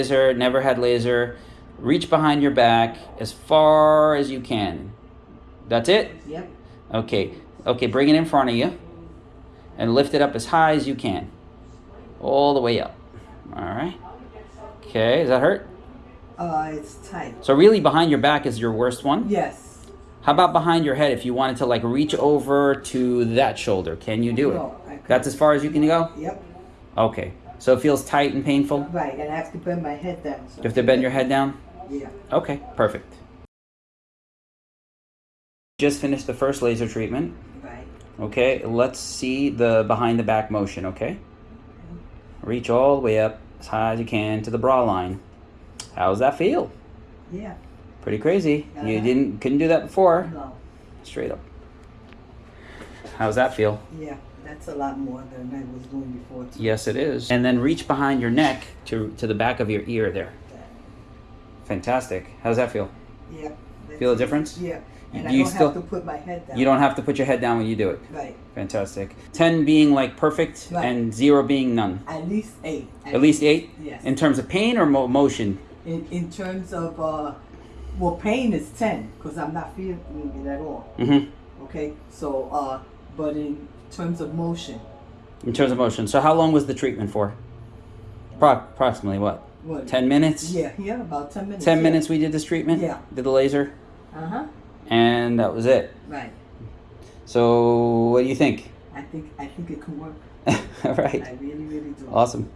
laser, never had laser. Reach behind your back as far as you can. That's it? Yep. Okay. Okay, bring it in front of you and lift it up as high as you can. All the way up. All right. Okay, does that hurt? Uh, it's tight. So really behind your back is your worst one? Yes. How about behind your head if you wanted to like reach over to that shoulder? Can you do it? No, I That's as far as you can go? Yep. Okay. So it feels tight and painful? Right, and I have to bend my head down. So You have to bend your head down? Yeah. Okay, perfect. Just finished the first laser treatment. Right. Okay, let's see the behind the back motion, okay? Reach all the way up as high as you can to the bra line. How's that feel? Yeah. Pretty crazy. You Uh-huh. didn't couldn't do that before. No. Straight up. How's that feel? Yeah. That's a lot more than I was doing before. Too. Yes, it is. And then reach behind your neck to to the back of your ear there. Fantastic. How does that feel? Yeah. Feel a difference? Yeah. And Do I you don't still- have to put my head down. You don't have to put your head down when you do it. Right. Fantastic. 10 being like perfect Right. and 0 being none. At least eight. At least 8 Yes. in terms of pain or mo- motion? in, in terms of uh, well, pain is ten because I'm not feeling it at all. Mhm. Okay. So, uh, but in terms of motion, In terms of motion. So how long was the treatment for? Pro- approximately what? what? 10 minutes? Yeah. Yeah. About ten minutes. 10 yeah. minutes we did this treatment? Yeah. Did the laser? Uh huh. And that was it. Right. So what do you think? I think I think it can work. All right. I really, really do. Awesome.